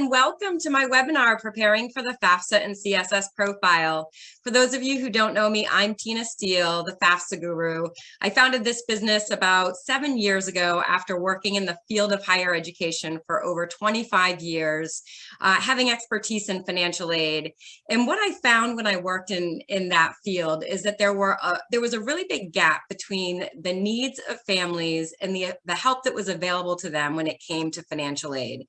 and welcome to my webinar, Preparing for the FAFSA and CSS Profile. For those of you who don't know me, I'm Tina Steele, the FAFSA guru. I founded this business about seven years ago after working in the field of higher education for over 25 years, uh, having expertise in financial aid. And what I found when I worked in, in that field is that there were a, there was a really big gap between the needs of families and the, the help that was available to them when it came to financial aid.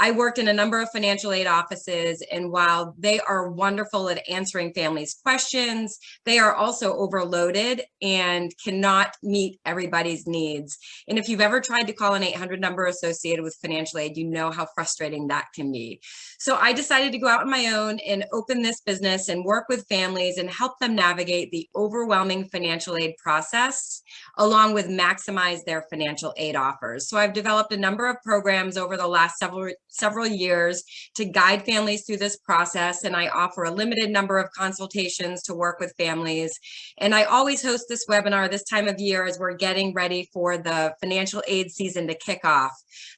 I worked in a number of financial aid offices, and while they are wonderful at answering families' questions, they are also overloaded and cannot meet everybody's needs. And if you've ever tried to call an 800 number associated with financial aid, you know how frustrating that can be. So I decided to go out on my own and open this business and work with families and help them navigate the overwhelming financial aid process, along with maximize their financial aid offers. So I've developed a number of programs over the last several several years to guide families through this process. And I offer a limited number of consultations to work with families. And I always host this webinar this time of year as we're getting ready for the financial aid season to kick off.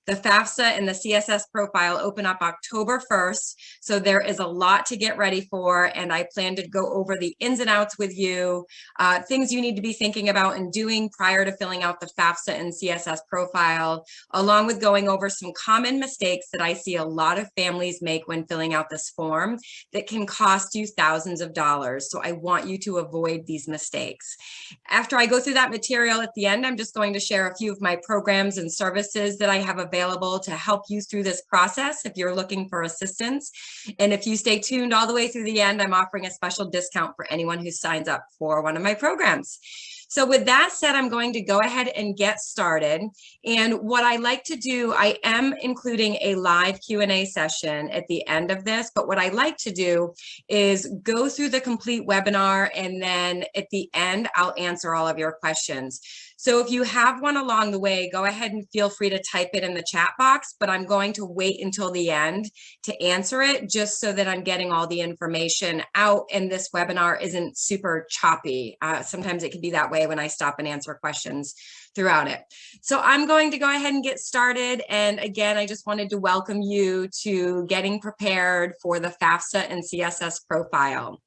The FAFSA and the CSS profile open up October 1st. So there is a lot to get ready for. And I plan to go over the ins and outs with you, uh, things you need to be thinking about and doing prior to filling out the FAFSA and CSS profile, along with going over some common mistakes that I see a lot of families make when filling out this form that can cost you thousands of dollars. So I want you to avoid these mistakes. After I go through that material at the end, I'm just going to share a few of my programs and services that I have available to help you through this process if you're looking for assistance. And if you stay tuned all the way through the end, I'm offering a special discount for anyone who signs up for one of my programs. So with that said, I'm going to go ahead and get started. And what I like to do, I am including a live Q&A session at the end of this, but what I like to do is go through the complete webinar and then at the end, I'll answer all of your questions. So if you have one along the way, go ahead and feel free to type it in the chat box, but I'm going to wait until the end to answer it just so that I'm getting all the information out and this webinar isn't super choppy. Uh, sometimes it can be that way when I stop and answer questions throughout it. So I'm going to go ahead and get started. And again, I just wanted to welcome you to getting prepared for the FAFSA and CSS profile.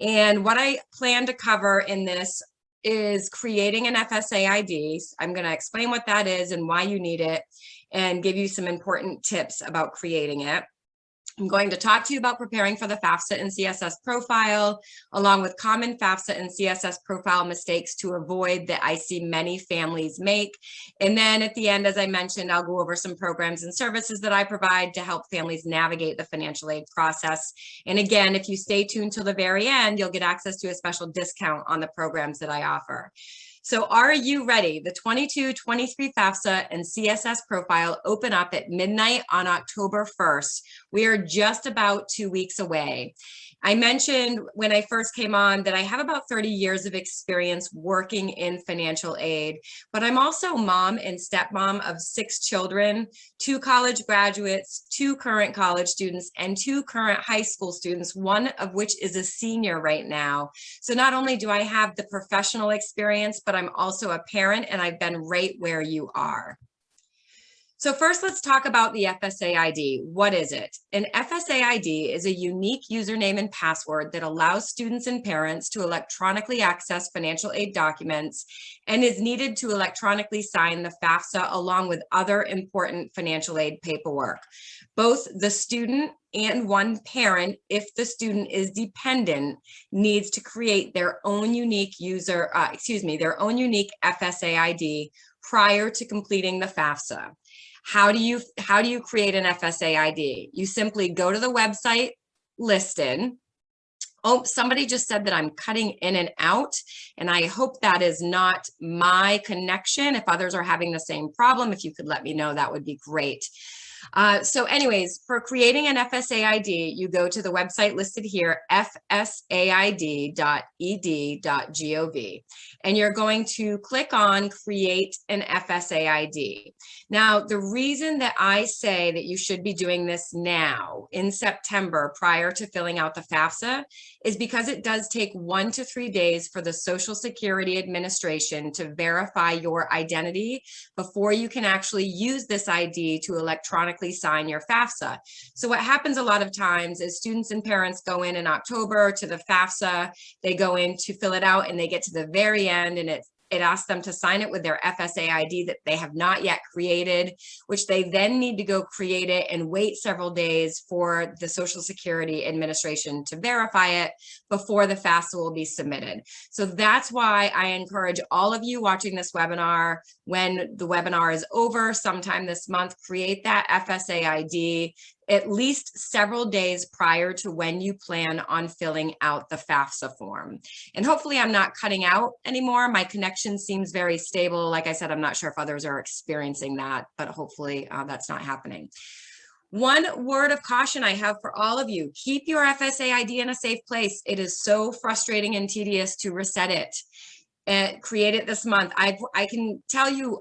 And what I plan to cover in this is creating an FSA ID. I'm going to explain what that is and why you need it and give you some important tips about creating it. I'm going to talk to you about preparing for the FAFSA and CSS profile, along with common FAFSA and CSS profile mistakes to avoid that I see many families make. And then at the end, as I mentioned, I'll go over some programs and services that I provide to help families navigate the financial aid process. And again, if you stay tuned till the very end, you'll get access to a special discount on the programs that I offer. So are you ready? The 22-23 FAFSA and CSS profile open up at midnight on October 1st. We are just about two weeks away. I mentioned when I first came on that I have about 30 years of experience working in financial aid, but I'm also mom and stepmom of six children, two college graduates, two current college students, and two current high school students, one of which is a senior right now. So not only do I have the professional experience, but I'm also a parent and I've been right where you are. So first, let's talk about the FSA ID. What is it? An FSA ID is a unique username and password that allows students and parents to electronically access financial aid documents and is needed to electronically sign the FAFSA along with other important financial aid paperwork. Both the student and one parent, if the student is dependent, needs to create their own unique user, uh, excuse me, their own unique FSA ID prior to completing the FAFSA. How do you how do you create an FSA ID? You simply go to the website listed. Oh, somebody just said that I'm cutting in and out, and I hope that is not my connection. If others are having the same problem, if you could let me know, that would be great. Uh, so anyways, for creating an FSA ID, you go to the website listed here, fsaid.ed.gov, and you're going to click on create an FSA ID. Now, the reason that I say that you should be doing this now in September prior to filling out the FAFSA is because it does take one to three days for the Social Security Administration to verify your identity before you can actually use this ID to electronically sign your FAFSA. So what happens a lot of times is students and parents go in in October to the FAFSA, they go in to fill it out and they get to the very end and it's it asks them to sign it with their FSA ID that they have not yet created, which they then need to go create it and wait several days for the Social Security Administration to verify it before the FAFSA will be submitted. So that's why I encourage all of you watching this webinar, when the webinar is over sometime this month, create that FSA ID, at least several days prior to when you plan on filling out the FAFSA form. And hopefully I'm not cutting out anymore. My connection seems very stable. Like I said, I'm not sure if others are experiencing that, but hopefully uh, that's not happening. One word of caution I have for all of you, keep your FSA ID in a safe place. It is so frustrating and tedious to reset it and create it this month. I I can tell you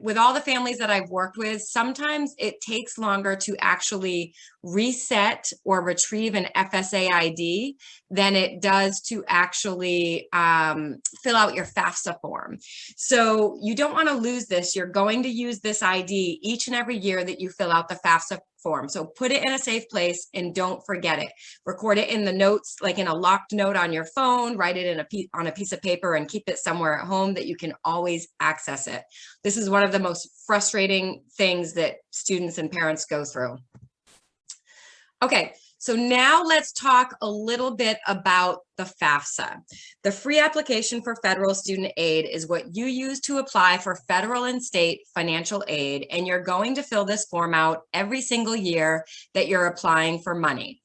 with all the families that I've worked with, sometimes it takes longer to actually reset or retrieve an FSA ID than it does to actually um, fill out your FAFSA form. So you don't want to lose this. You're going to use this ID each and every year that you fill out the FAFSA form. So put it in a safe place and don't forget it. Record it in the notes, like in a locked note on your phone, write it in a on a piece of paper and keep it somewhere at home that you can always access it. This is one of the most frustrating things that students and parents go through. Okay, so now let's talk a little bit about the FAFSA. The free application for federal student aid is what you use to apply for federal and state financial aid, and you're going to fill this form out every single year that you're applying for money.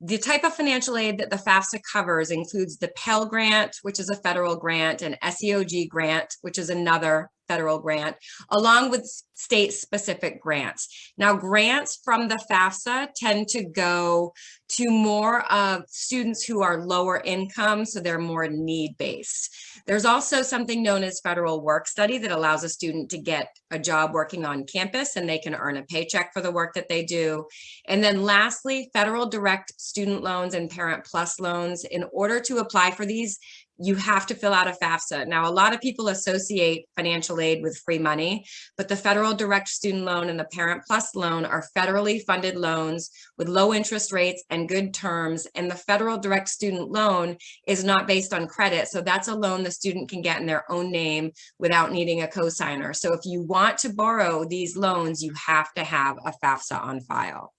The type of financial aid that the FAFSA covers includes the Pell Grant, which is a federal grant, and SEOG grant, which is another federal grant, along with state specific grants. Now grants from the FAFSA tend to go to more of students who are lower income, so they're more need based. There's also something known as federal work study that allows a student to get a job working on campus and they can earn a paycheck for the work that they do. And then lastly, federal direct student loans and parent plus loans. In order to apply for these, you have to fill out a FAFSA. Now, a lot of people associate financial aid with free money, but the federal direct student loan and the parent plus loan are federally funded loans with low interest rates and good terms. And the federal direct student loan is not based on credit. So that's a loan the student can get in their own name without needing a cosigner. So if you want to borrow these loans, you have to have a FAFSA on file.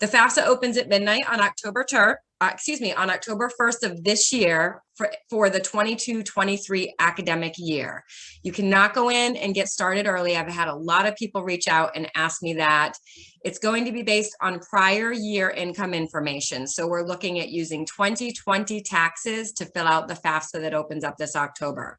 The FAFSA opens at midnight on October 3rd, uh, excuse me, on October 1st of this year for, for the 22-23 academic year. You cannot go in and get started early. I've had a lot of people reach out and ask me that. It's going to be based on prior year income information. So we're looking at using 2020 taxes to fill out the FAFSA that opens up this October.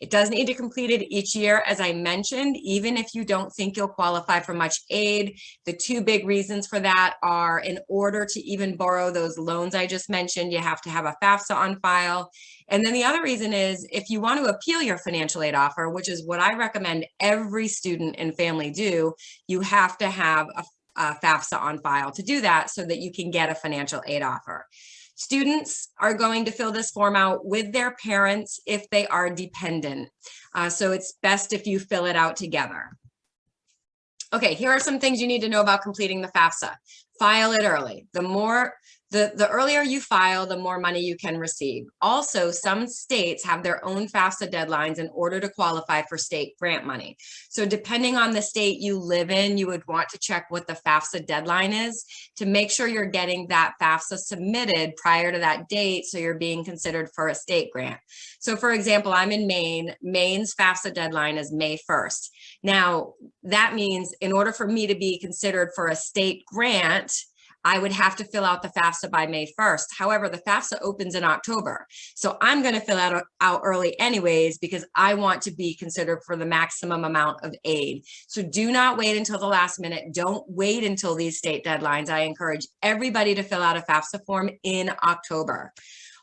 It does need to complete it each year, as I mentioned, even if you don't think you'll qualify for much aid. The two big reasons for that are in order to even borrow those loans I just mentioned, you have to have a FAFSA on file. And then the other reason is if you want to appeal your financial aid offer, which is what I recommend every student and family do, you have to have a, a FAFSA on file to do that so that you can get a financial aid offer. Students are going to fill this form out with their parents if they are dependent. Uh, so it's best if you fill it out together. Okay, here are some things you need to know about completing the FAFSA. File it early. The more the, the earlier you file, the more money you can receive. Also, some states have their own FAFSA deadlines in order to qualify for state grant money. So depending on the state you live in, you would want to check what the FAFSA deadline is to make sure you're getting that FAFSA submitted prior to that date so you're being considered for a state grant. So for example, I'm in Maine. Maine's FAFSA deadline is May 1st. Now, that means in order for me to be considered for a state grant, I would have to fill out the FAFSA by May 1st. However, the FAFSA opens in October. So I'm going to fill out, out early anyways, because I want to be considered for the maximum amount of aid. So do not wait until the last minute. Don't wait until these state deadlines. I encourage everybody to fill out a FAFSA form in October.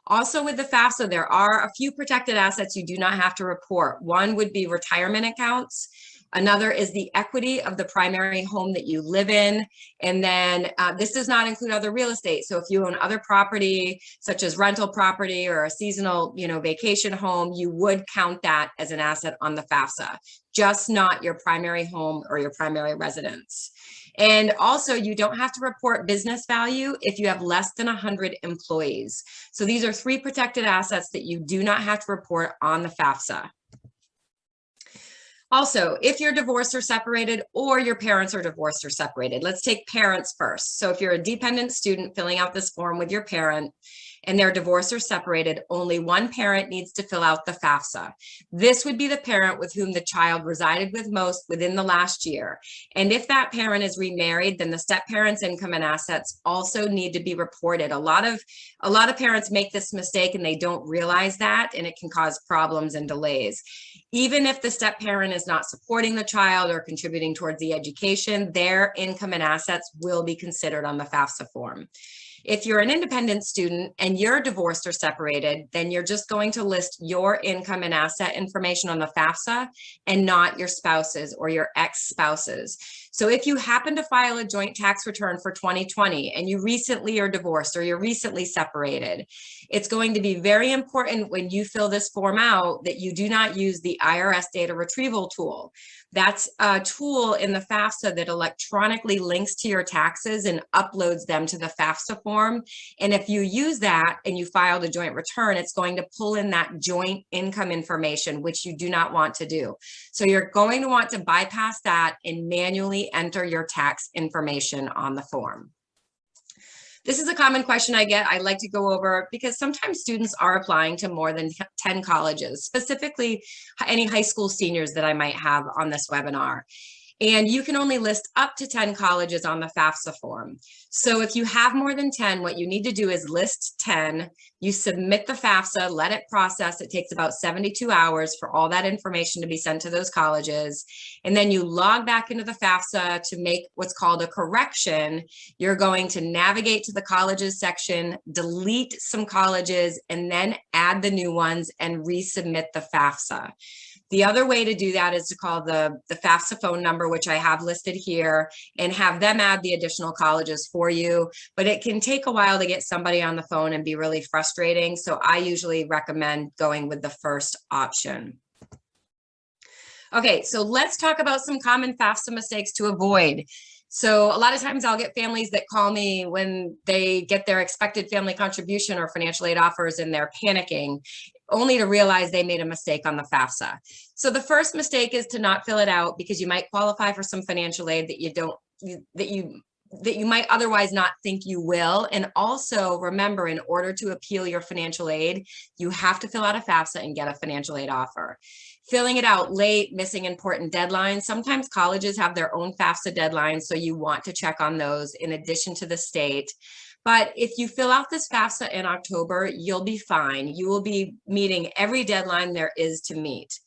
Also with the FAFSA, there are a few protected assets you do not have to report. One would be retirement accounts. Another is the equity of the primary home that you live in. And then uh, this does not include other real estate. So if you own other property, such as rental property or a seasonal, you know, vacation home, you would count that as an asset on the FAFSA, just not your primary home or your primary residence. And also you don't have to report business value if you have less than 100 employees. So these are three protected assets that you do not have to report on the FAFSA. Also, if you're divorced or separated or your parents are divorced or separated, let's take parents first. So if you're a dependent student filling out this form with your parent, and they're divorced or separated, only one parent needs to fill out the FAFSA. This would be the parent with whom the child resided with most within the last year. And if that parent is remarried, then the step parent's income and assets also need to be reported. A lot of a lot of parents make this mistake and they don't realize that and it can cause problems and delays. Even if the step parent is not supporting the child or contributing towards the education, their income and assets will be considered on the FAFSA form. If you're an independent student and you're divorced or separated, then you're just going to list your income and asset information on the FAFSA and not your spouse's or your ex-spouse's. So if you happen to file a joint tax return for 2020 and you recently are divorced or you're recently separated, it's going to be very important when you fill this form out that you do not use the IRS data retrieval tool. That's a tool in the FAFSA that electronically links to your taxes and uploads them to the FAFSA form. And if you use that and you filed a joint return, it's going to pull in that joint income information, which you do not want to do. So you're going to want to bypass that and manually enter your tax information on the form. This is a common question I get. I like to go over because sometimes students are applying to more than 10 colleges, specifically any high school seniors that I might have on this webinar. And you can only list up to 10 colleges on the FAFSA form. So if you have more than 10, what you need to do is list 10, you submit the FAFSA, let it process. It takes about 72 hours for all that information to be sent to those colleges. And then you log back into the FAFSA to make what's called a correction. You're going to navigate to the colleges section, delete some colleges, and then add the new ones and resubmit the FAFSA. The other way to do that is to call the, the FAFSA phone number, which I have listed here, and have them add the additional colleges for you. But it can take a while to get somebody on the phone and be really frustrating. So I usually recommend going with the first option. Okay, so let's talk about some common FAFSA mistakes to avoid. So a lot of times I'll get families that call me when they get their expected family contribution or financial aid offers and they're panicking only to realize they made a mistake on the FAFSA. So the first mistake is to not fill it out because you might qualify for some financial aid that you don't, that you that you might otherwise not think you will. And also remember, in order to appeal your financial aid, you have to fill out a FAFSA and get a financial aid offer. Filling it out late, missing important deadlines. Sometimes colleges have their own FAFSA deadlines, so you want to check on those in addition to the state. But if you fill out this FAFSA in October, you'll be fine. You will be meeting every deadline there is to meet.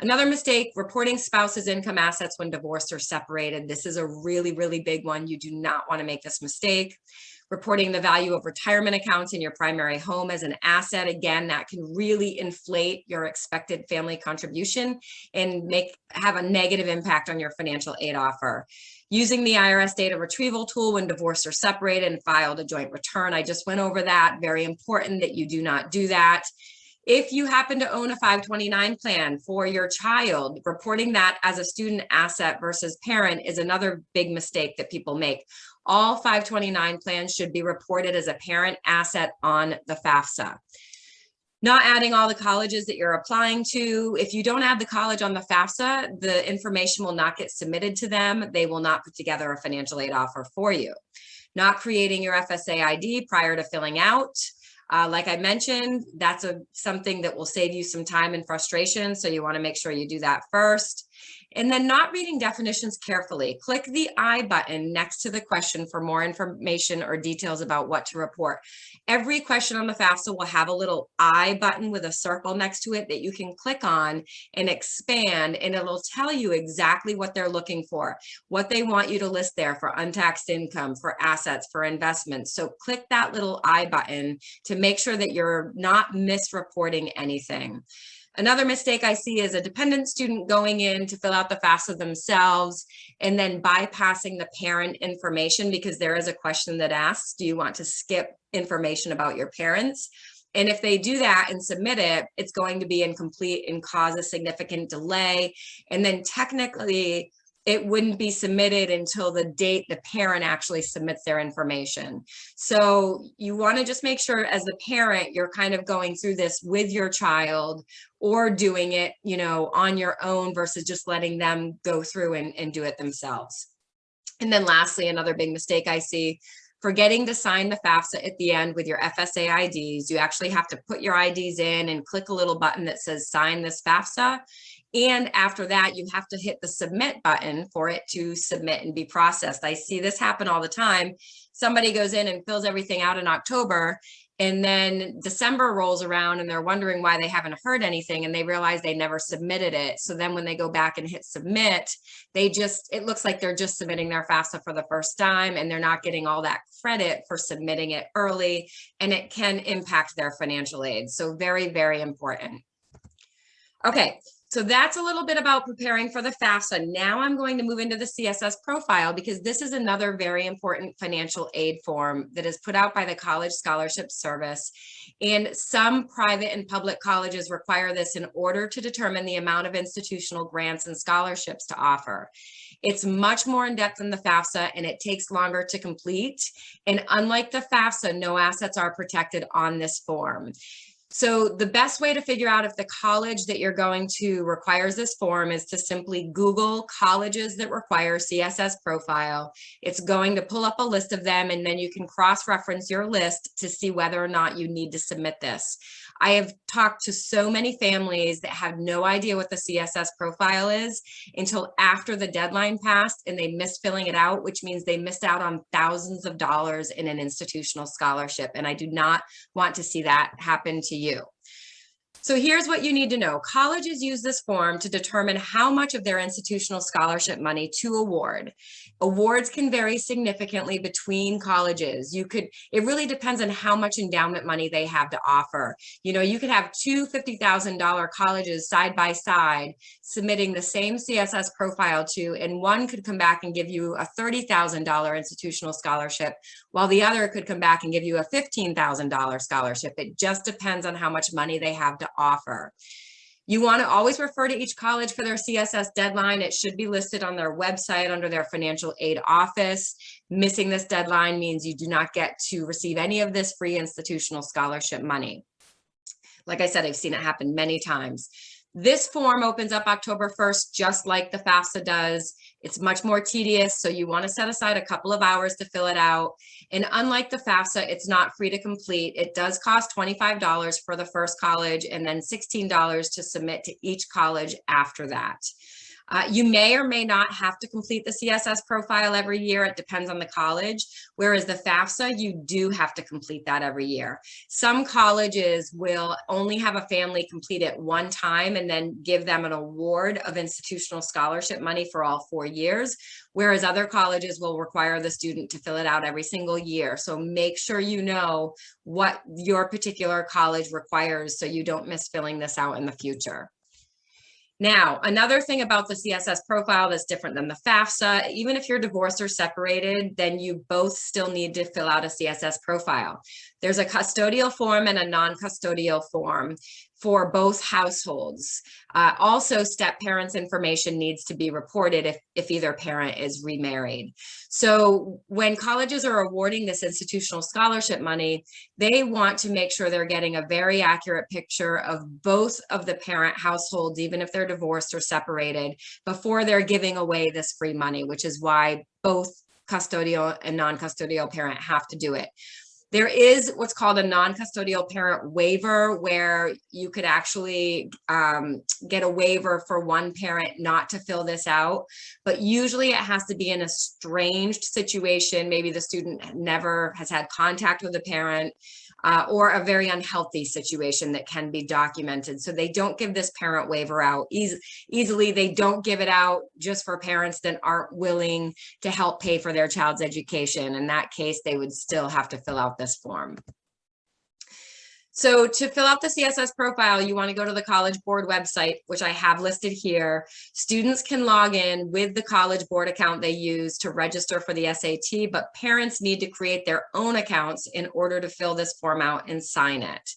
Another mistake, reporting spouse's income assets when divorced or separated. This is a really, really big one. You do not want to make this mistake. Reporting the value of retirement accounts in your primary home as an asset. Again, that can really inflate your expected family contribution and make have a negative impact on your financial aid offer. Using the IRS data retrieval tool when divorced or separated and filed a joint return. I just went over that. Very important that you do not do that. If you happen to own a 529 plan for your child, reporting that as a student asset versus parent is another big mistake that people make. All 529 plans should be reported as a parent asset on the FAFSA. Not adding all the colleges that you're applying to. If you don't add the college on the FAFSA, the information will not get submitted to them. They will not put together a financial aid offer for you. Not creating your FSA ID prior to filling out. Uh, like I mentioned, that's a something that will save you some time and frustration. So you want to make sure you do that first. And then not reading definitions carefully. Click the I button next to the question for more information or details about what to report. Every question on the FAFSA will have a little I button with a circle next to it that you can click on and expand and it'll tell you exactly what they're looking for, what they want you to list there for untaxed income, for assets, for investments. So click that little I button to make sure that you're not misreporting anything. Another mistake I see is a dependent student going in to fill out the FAFSA themselves and then bypassing the parent information because there is a question that asks, do you want to skip information about your parents? And if they do that and submit it, it's going to be incomplete and cause a significant delay. And then technically, it wouldn't be submitted until the date the parent actually submits their information. So you want to just make sure as the parent, you're kind of going through this with your child or doing it, you know, on your own versus just letting them go through and, and do it themselves. And then lastly, another big mistake I see forgetting to sign the FAFSA at the end with your FSA IDs. You actually have to put your IDs in and click a little button that says sign this FAFSA. And after that, you have to hit the submit button for it to submit and be processed. I see this happen all the time. Somebody goes in and fills everything out in October and then December rolls around and they're wondering why they haven't heard anything and they realize they never submitted it. So then when they go back and hit submit, they just, it looks like they're just submitting their FAFSA for the first time and they're not getting all that credit for submitting it early and it can impact their financial aid. So very, very important. Okay, so that's a little bit about preparing for the FAFSA. Now I'm going to move into the CSS profile because this is another very important financial aid form that is put out by the College Scholarship Service. And some private and public colleges require this in order to determine the amount of institutional grants and scholarships to offer. It's much more in depth than the FAFSA and it takes longer to complete. And unlike the FAFSA, no assets are protected on this form. So the best way to figure out if the college that you're going to requires this form is to simply Google colleges that require CSS profile. It's going to pull up a list of them and then you can cross-reference your list to see whether or not you need to submit this. I have talked to so many families that had no idea what the CSS profile is until after the deadline passed and they missed filling it out, which means they missed out on thousands of dollars in an institutional scholarship. And I do not want to see that happen to you you. So here's what you need to know. Colleges use this form to determine how much of their institutional scholarship money to award. Awards can vary significantly between colleges. You could, it really depends on how much endowment money they have to offer. You know, you could have two $50,000 colleges side by side submitting the same CSS profile to, and one could come back and give you a $30,000 institutional scholarship, while the other could come back and give you a $15,000 scholarship. It just depends on how much money they have to offer. You want to always refer to each college for their CSS deadline. It should be listed on their website under their financial aid office. Missing this deadline means you do not get to receive any of this free institutional scholarship money. Like I said, I've seen it happen many times. This form opens up October 1st, just like the FAFSA does. It's much more tedious, so you want to set aside a couple of hours to fill it out. And unlike the FAFSA, it's not free to complete. It does cost $25 for the first college and then $16 to submit to each college after that. Uh, you may or may not have to complete the CSS profile every year. It depends on the college. Whereas the FAFSA, you do have to complete that every year. Some colleges will only have a family complete it one time and then give them an award of institutional scholarship money for all four years. Whereas other colleges will require the student to fill it out every single year. So make sure you know what your particular college requires so you don't miss filling this out in the future. Now, another thing about the CSS profile that's different than the FAFSA, even if you're divorced or separated, then you both still need to fill out a CSS profile. There's a custodial form and a non-custodial form for both households. Uh, also, step parents information needs to be reported if, if either parent is remarried. So when colleges are awarding this institutional scholarship money, they want to make sure they're getting a very accurate picture of both of the parent households, even if they're divorced or separated, before they're giving away this free money, which is why both custodial and non-custodial parent have to do it. There is what's called a non-custodial parent waiver where you could actually um, get a waiver for one parent not to fill this out, but usually it has to be in a estranged situation. Maybe the student never has had contact with the parent uh, or a very unhealthy situation that can be documented. So they don't give this parent waiver out easy, easily. They don't give it out just for parents that aren't willing to help pay for their child's education. In that case, they would still have to fill out this form. So to fill out the CSS profile, you want to go to the College Board website, which I have listed here. Students can log in with the College Board account they use to register for the SAT, but parents need to create their own accounts in order to fill this form out and sign it.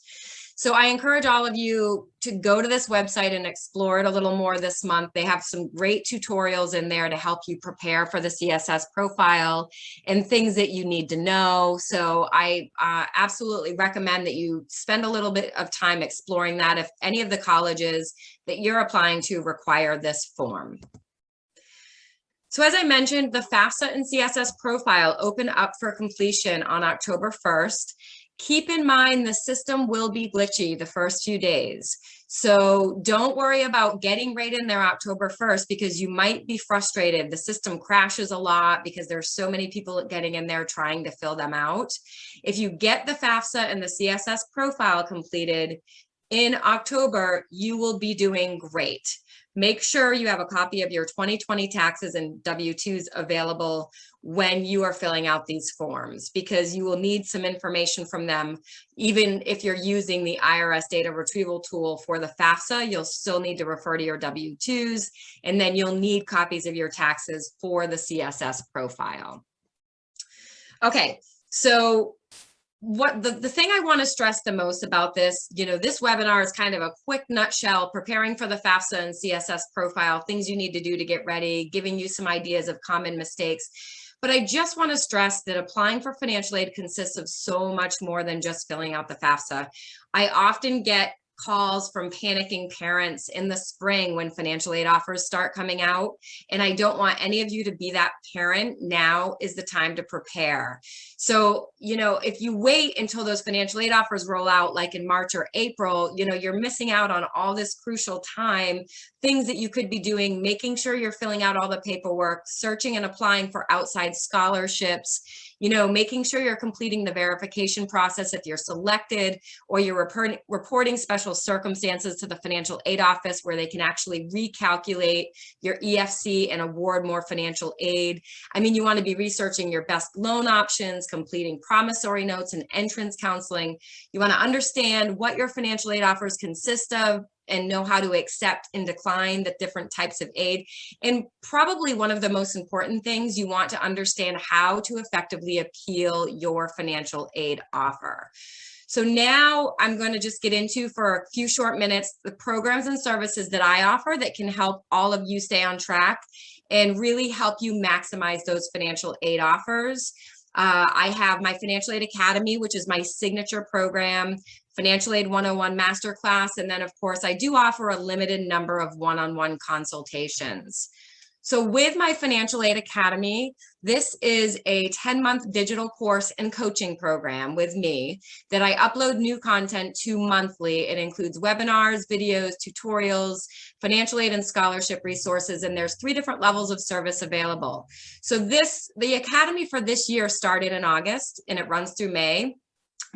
So I encourage all of you to go to this website and explore it a little more this month. They have some great tutorials in there to help you prepare for the CSS profile and things that you need to know. So I uh, absolutely recommend that you spend a little bit of time exploring that if any of the colleges that you're applying to require this form. So as I mentioned, the FAFSA and CSS profile open up for completion on October 1st. Keep in mind the system will be glitchy the first few days. So don't worry about getting right in there October 1st because you might be frustrated. The system crashes a lot because there's so many people getting in there trying to fill them out. If you get the FAFSA and the CSS profile completed in October, you will be doing great. Make sure you have a copy of your 2020 taxes and W-2s available when you are filling out these forms because you will need some information from them. Even if you're using the IRS data retrieval tool for the FAFSA, you'll still need to refer to your W-2s and then you'll need copies of your taxes for the CSS profile. Okay, so what the, the thing I want to stress the most about this, you know, this webinar is kind of a quick nutshell, preparing for the FAFSA and CSS profile, things you need to do to get ready, giving you some ideas of common mistakes. But I just want to stress that applying for financial aid consists of so much more than just filling out the FAFSA. I often get calls from panicking parents in the spring when financial aid offers start coming out. And I don't want any of you to be that parent. Now is the time to prepare. So, you know, if you wait until those financial aid offers roll out like in March or April, you know, you're missing out on all this crucial time, things that you could be doing, making sure you're filling out all the paperwork, searching and applying for outside scholarships, you know, making sure you're completing the verification process if you're selected or you're report, reporting special circumstances to the financial aid office where they can actually recalculate your EFC and award more financial aid. I mean, you want to be researching your best loan options, completing promissory notes and entrance counseling. You want to understand what your financial aid offers consist of, and know how to accept and decline the different types of aid. And probably one of the most important things, you want to understand how to effectively appeal your financial aid offer. So now I'm going to just get into for a few short minutes the programs and services that I offer that can help all of you stay on track and really help you maximize those financial aid offers. Uh, I have my Financial Aid Academy, which is my signature program Financial Aid 101 Masterclass. And then of course, I do offer a limited number of one-on-one -on -one consultations. So with my Financial Aid Academy, this is a 10 month digital course and coaching program with me that I upload new content to monthly. It includes webinars, videos, tutorials, financial aid and scholarship resources, and there's three different levels of service available. So this, the Academy for this year started in August and it runs through May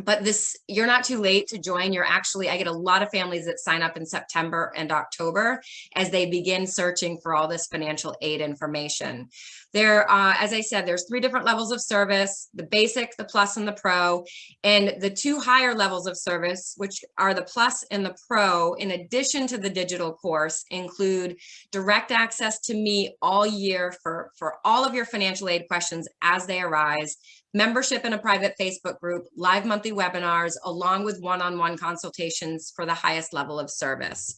but this you're not too late to join. You're actually i get a lot of families that sign up in september and october as they begin searching for all this financial aid information. There uh, as i said there's three different levels of service the basic the plus and the pro. And the two higher levels of service which are the plus and the pro in addition to the digital course include direct access to me all year for for all of your financial aid questions as they arise membership in a private Facebook group, live monthly webinars, along with one-on-one -on -one consultations for the highest level of service.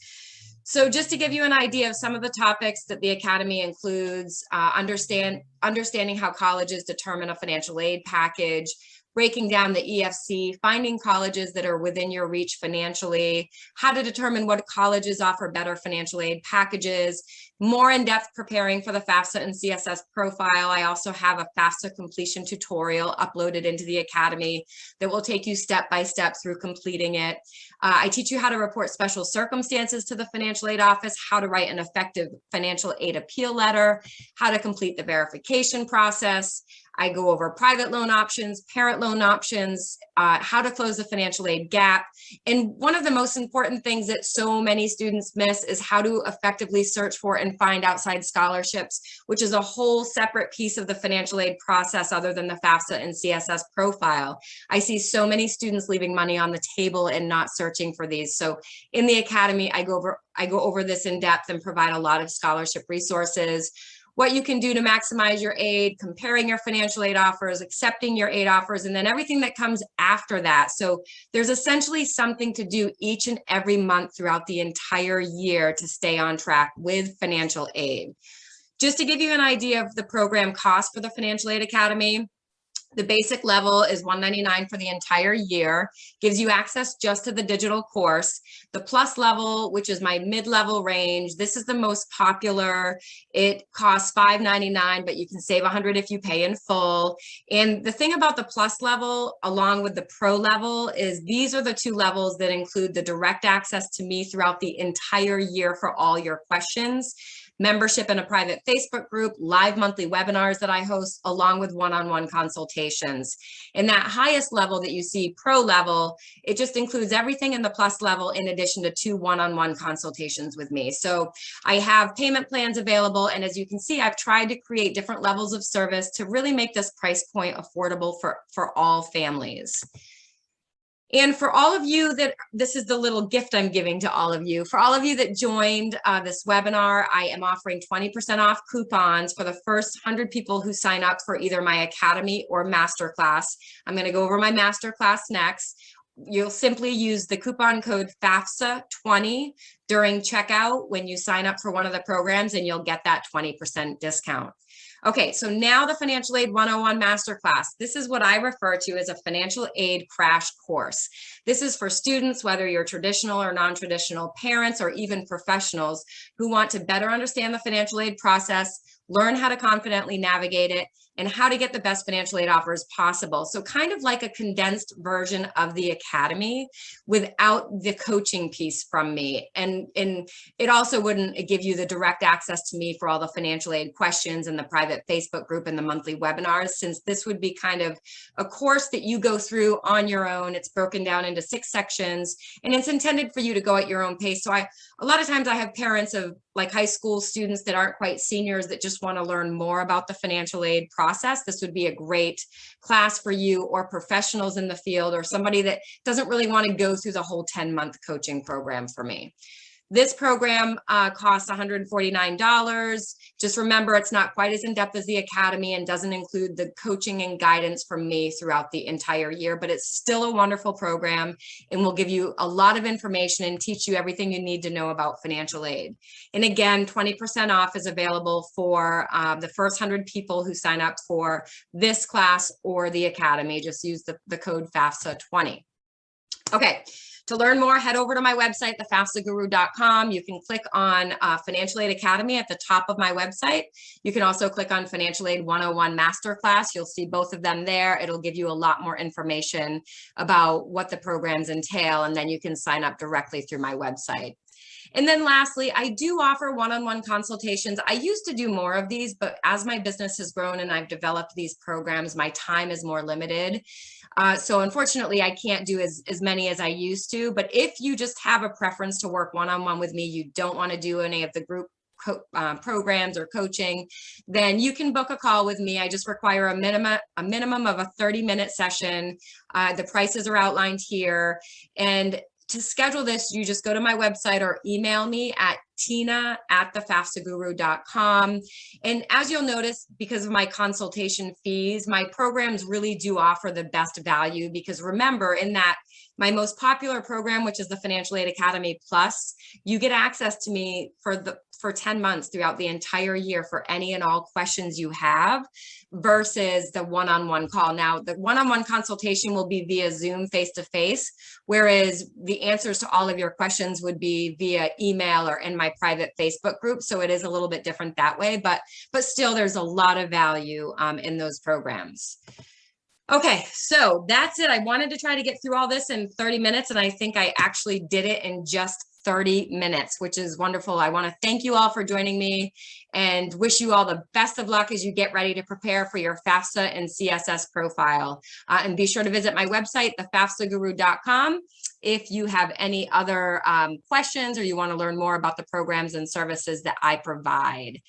So just to give you an idea of some of the topics that the Academy includes, uh, understand, understanding how colleges determine a financial aid package, breaking down the EFC, finding colleges that are within your reach financially, how to determine what colleges offer better financial aid packages, more in-depth preparing for the FAFSA and CSS profile. I also have a FAFSA completion tutorial uploaded into the Academy that will take you step by step through completing it. Uh, I teach you how to report special circumstances to the financial aid office, how to write an effective financial aid appeal letter, how to complete the verification process, I go over private loan options, parent loan options, uh, how to close the financial aid gap. And one of the most important things that so many students miss is how to effectively search for and find outside scholarships, which is a whole separate piece of the financial aid process other than the FAFSA and CSS profile. I see so many students leaving money on the table and not searching for these. So in the academy, I go over I go over this in depth and provide a lot of scholarship resources what you can do to maximize your aid, comparing your financial aid offers, accepting your aid offers, and then everything that comes after that. So there's essentially something to do each and every month throughout the entire year to stay on track with financial aid. Just to give you an idea of the program cost for the Financial Aid Academy, the basic level is 199 for the entire year, gives you access just to the digital course. The plus level, which is my mid-level range, this is the most popular. It costs 599, but you can save 100 if you pay in full. And the thing about the plus level, along with the pro level, is these are the two levels that include the direct access to me throughout the entire year for all your questions membership in a private Facebook group, live monthly webinars that I host, along with one-on-one -on -one consultations. In that highest level that you see, pro level, it just includes everything in the plus level in addition to two one-on-one -on -one consultations with me. So I have payment plans available. And as you can see, I've tried to create different levels of service to really make this price point affordable for, for all families. And for all of you that, this is the little gift I'm giving to all of you. For all of you that joined uh, this webinar, I am offering 20% off coupons for the first 100 people who sign up for either my Academy or Masterclass. I'm gonna go over my Masterclass next. You'll simply use the coupon code FAFSA20 during checkout when you sign up for one of the programs and you'll get that 20% discount. Okay, so now the Financial Aid 101 Masterclass. This is what I refer to as a financial aid crash course. This is for students, whether you're traditional or non-traditional, parents, or even professionals who want to better understand the financial aid process, learn how to confidently navigate it, and how to get the best financial aid offers possible. So kind of like a condensed version of the academy without the coaching piece from me. And, and it also wouldn't give you the direct access to me for all the financial aid questions and the private Facebook group and the monthly webinars, since this would be kind of a course that you go through on your own. It's broken down into six sections and it's intended for you to go at your own pace. So I, a lot of times I have parents of like high school students that aren't quite seniors that just want to learn more about the financial aid process. This would be a great class for you or professionals in the field or somebody that doesn't really want to go through the whole 10 month coaching program for me. This program uh, costs $149. Just remember, it's not quite as in-depth as the Academy and doesn't include the coaching and guidance from me throughout the entire year, but it's still a wonderful program and will give you a lot of information and teach you everything you need to know about financial aid. And again, 20% off is available for uh, the first 100 people who sign up for this class or the Academy. Just use the, the code FAFSA 20. Okay, to learn more, head over to my website, thefafsaguru.com. You can click on uh, Financial Aid Academy at the top of my website. You can also click on Financial Aid 101 Masterclass. You'll see both of them there. It'll give you a lot more information about what the programs entail, and then you can sign up directly through my website. And then lastly, I do offer one-on-one -on -one consultations. I used to do more of these, but as my business has grown and I've developed these programs, my time is more limited. Uh, so unfortunately, I can't do as, as many as I used to. But if you just have a preference to work one-on-one -on -one with me, you don't want to do any of the group uh, programs or coaching, then you can book a call with me. I just require a minimum a minimum of a 30 minute session. Uh, the prices are outlined here. And to schedule this, you just go to my website or email me at tina at thefafsaguru.com. And as you'll notice, because of my consultation fees, my programs really do offer the best value because remember in that my most popular program, which is the Financial Aid Academy Plus, you get access to me for the for 10 months throughout the entire year for any and all questions you have versus the one-on-one -on -one call. Now, the one-on-one -on -one consultation will be via Zoom face-to-face, -face, whereas the answers to all of your questions would be via email or in my private Facebook group. So it is a little bit different that way, but, but still there's a lot of value um, in those programs. Okay, so that's it. I wanted to try to get through all this in 30 minutes, and I think I actually did it in just 30 minutes, which is wonderful. I want to thank you all for joining me and wish you all the best of luck as you get ready to prepare for your FAFSA and CSS profile. Uh, and be sure to visit my website, thefafsaguru.com, if you have any other um, questions or you want to learn more about the programs and services that I provide.